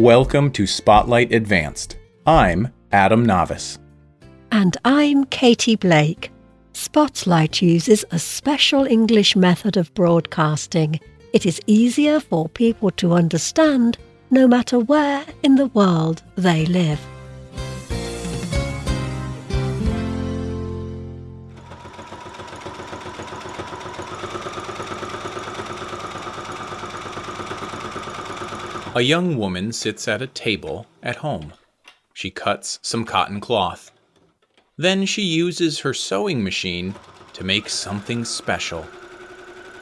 Welcome to Spotlight Advanced. I'm Adam Navis. And I'm Katie Blake. Spotlight uses a special English method of broadcasting. It is easier for people to understand no matter where in the world they live. A young woman sits at a table at home. She cuts some cotton cloth. Then she uses her sewing machine to make something special.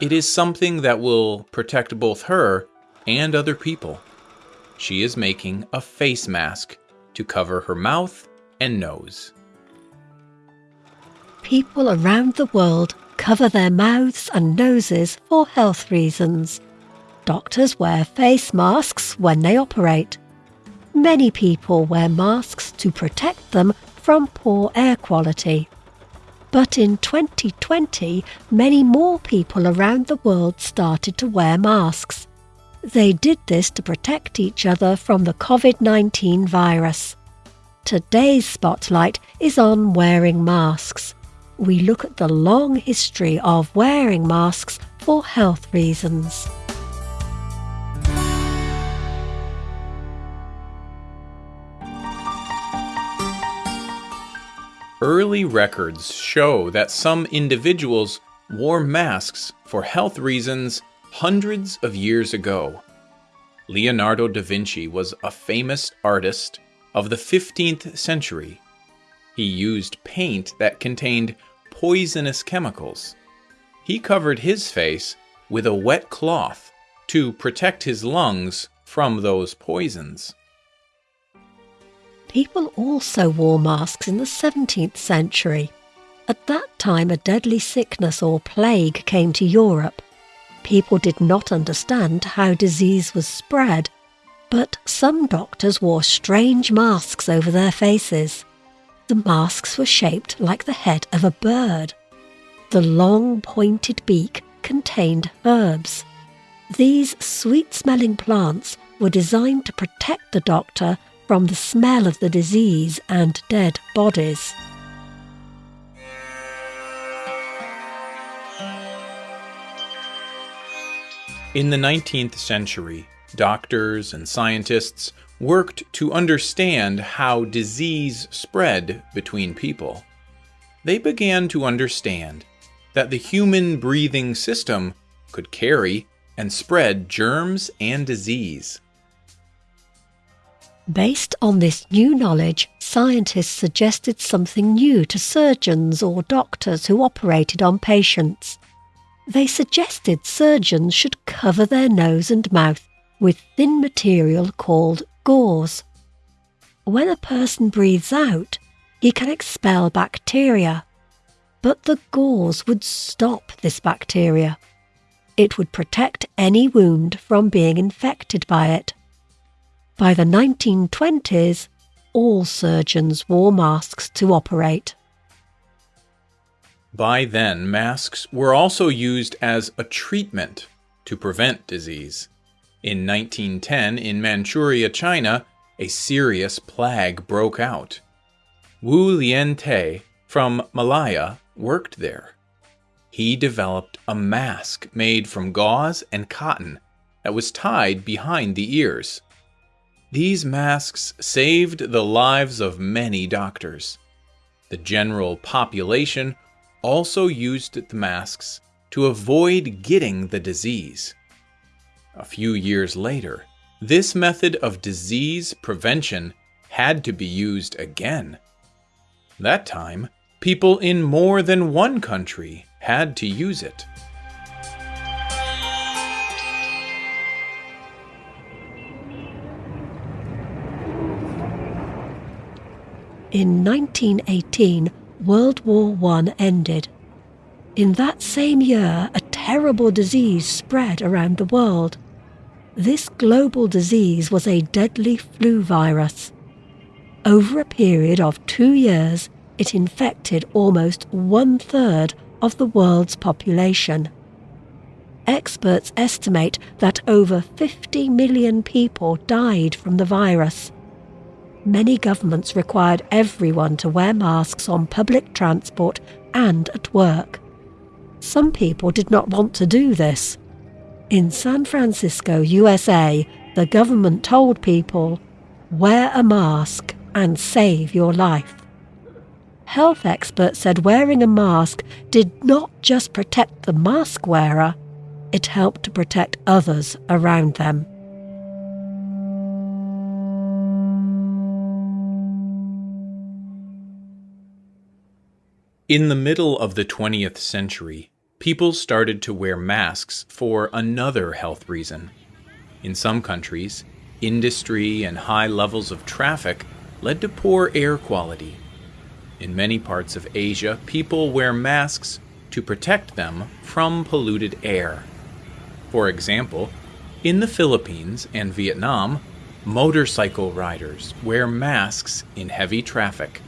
It is something that will protect both her and other people. She is making a face mask to cover her mouth and nose. People around the world cover their mouths and noses for health reasons. Doctors wear face masks when they operate. Many people wear masks to protect them from poor air quality. But in 2020, many more people around the world started to wear masks. They did this to protect each other from the COVID 19 virus. Today's spotlight is on wearing masks. We look at the long history of wearing masks for health reasons. Early records show that some individuals wore masks for health reasons hundreds of years ago. Leonardo da Vinci was a famous artist of the 15th century. He used paint that contained poisonous chemicals. He covered his face with a wet cloth to protect his lungs from those poisons. People also wore masks in the 17th century. At that time, a deadly sickness or plague came to Europe. People did not understand how disease was spread, but some doctors wore strange masks over their faces. The masks were shaped like the head of a bird. The long pointed beak contained herbs. These sweet smelling plants were designed to protect the doctor from the smell of the disease and dead bodies. In the 19th century, doctors and scientists worked to understand how disease spread between people. They began to understand that the human breathing system could carry and spread germs and disease. Based on this new knowledge, scientists suggested something new to surgeons or doctors who operated on patients. They suggested surgeons should cover their nose and mouth with thin material called gauze. When a person breathes out, he can expel bacteria, but the gauze would stop this bacteria. It would protect any wound from being infected by it. By the 1920s, all surgeons wore masks to operate. By then, masks were also used as a treatment to prevent disease. In 1910, in Manchuria, China, a serious plague broke out. Wu Lien-teh from Malaya worked there. He developed a mask made from gauze and cotton that was tied behind the ears. These masks saved the lives of many doctors. The general population also used the masks to avoid getting the disease. A few years later, this method of disease prevention had to be used again. That time, people in more than one country had to use it. In 1918, World War I ended. In that same year, a terrible disease spread around the world. This global disease was a deadly flu virus. Over a period of two years, it infected almost one third of the world's population. experts estimate that over 50 million people died from the virus. Many governments required everyone to wear masks on public transport and at work. Some people did not want to do this. In San Francisco, USA, the government told people, wear a mask and save your life. Health experts said wearing a mask did not just protect the mask wearer, it helped to protect others around them. In the middle of the 20th century, people started to wear masks for another health reason. In some countries, industry and high levels of traffic led to poor air quality. In many parts of Asia, people wear masks to protect them from polluted air. For example, in the Philippines and Vietnam, motorcycle riders wear masks in heavy traffic.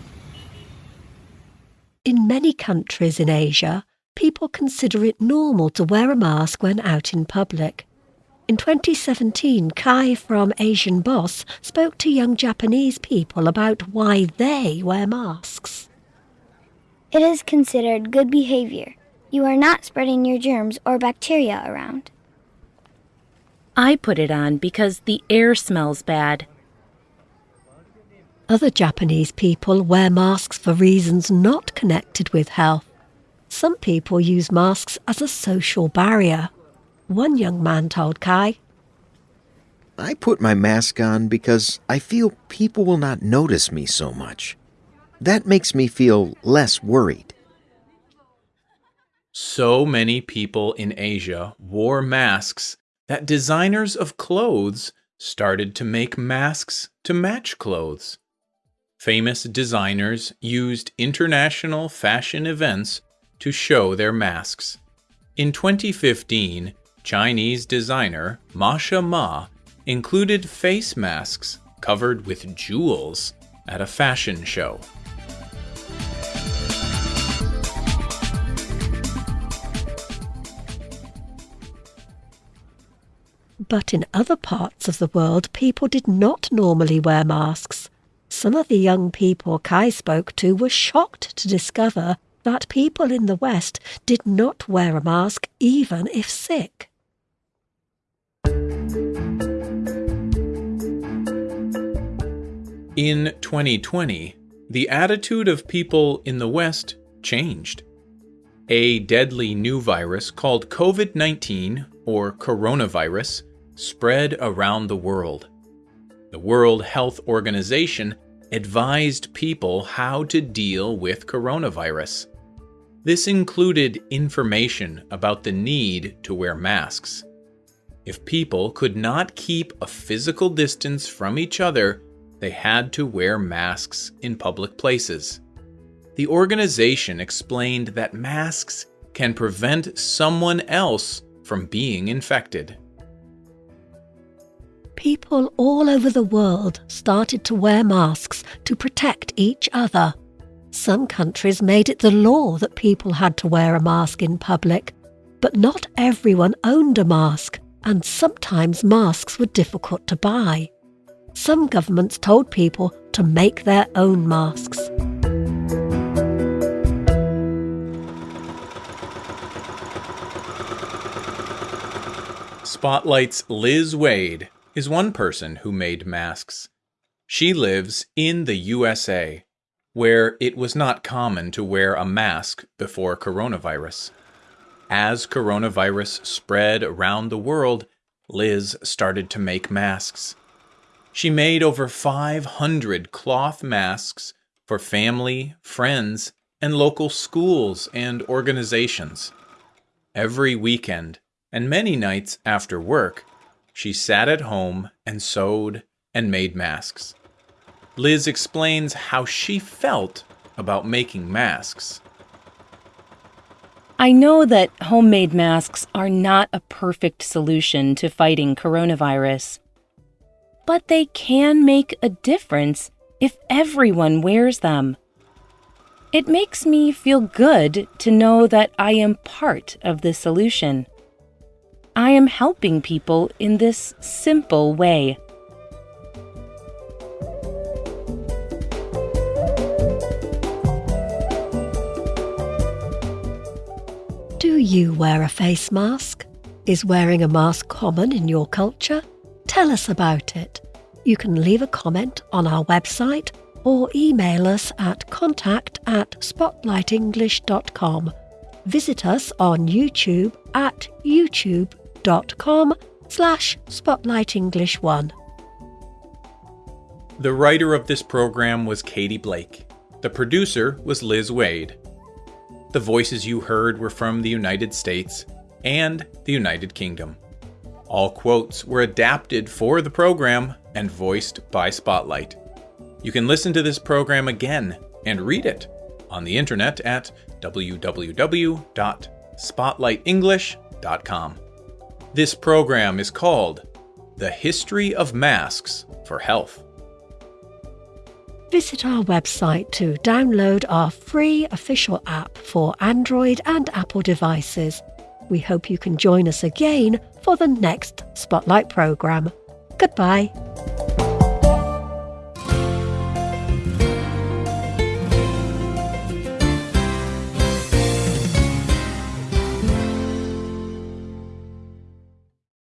In many countries in Asia, people consider it normal to wear a mask when out in public. In 2017, Kai from Asian Boss spoke to young Japanese people about why they wear masks. It is considered good behavior. You are not spreading your germs or bacteria around. I put it on because the air smells bad. Other Japanese people wear masks for reasons not connected with health. Some people use masks as a social barrier. One young man told Kai, I put my mask on because I feel people will not notice me so much. That makes me feel less worried. So many people in Asia wore masks that designers of clothes started to make masks to match clothes famous designers used international fashion events to show their masks. In 2015, Chinese designer Masha Ma included face masks covered with jewels at a fashion show. But in other parts of the world, people did not normally wear masks. Some of the young people Kai spoke to were shocked to discover that people in the West did not wear a mask even if sick. In 2020, the attitude of people in the West changed. A deadly new virus called COVID 19, or coronavirus, spread around the world. The World Health Organization advised people how to deal with coronavirus. This included information about the need to wear masks. If people could not keep a physical distance from each other, they had to wear masks in public places. The organization explained that masks can prevent someone else from being infected people all over the world started to wear masks to protect each other. Some countries made it the law that people had to wear a mask in public, but not everyone owned a mask, and sometimes masks were difficult to buy. Some governments told people to make their own masks. Spotlight's Liz Waid is one person who made masks. She lives in the USA, where it was not common to wear a mask before coronavirus. As coronavirus spread around the world, Liz started to make masks. She made over 500 cloth masks for family, friends, and local schools and organizations. Every weekend, and many nights after work, she sat at home and sewed and made masks. Liz explains how she felt about making masks. I know that homemade masks are not a perfect solution to fighting coronavirus, but they can make a difference if everyone wears them. It makes me feel good to know that I am part of the solution. I am helping people in this simple way. Do you wear a face mask? Is wearing a mask common in your culture? Tell us about it. You can leave a comment on our website or email us at contact at spotlightenglish.com. Visit us on YouTube at youtube.com slash spotlightenglish1. The writer of this program was Katie Blake. The producer was Liz Waid. The voices you heard were from the United States and the United Kingdom. All quotes were adapted for the program and voiced by Spotlight. You can listen to this program again and read it on the internet at www.spotlightenglish.com. This program is called The History of Masks for Health. Visit our website to download our free official app for Android and Apple devices. We hope you can join us again for the next Spotlight programme. Goodbye.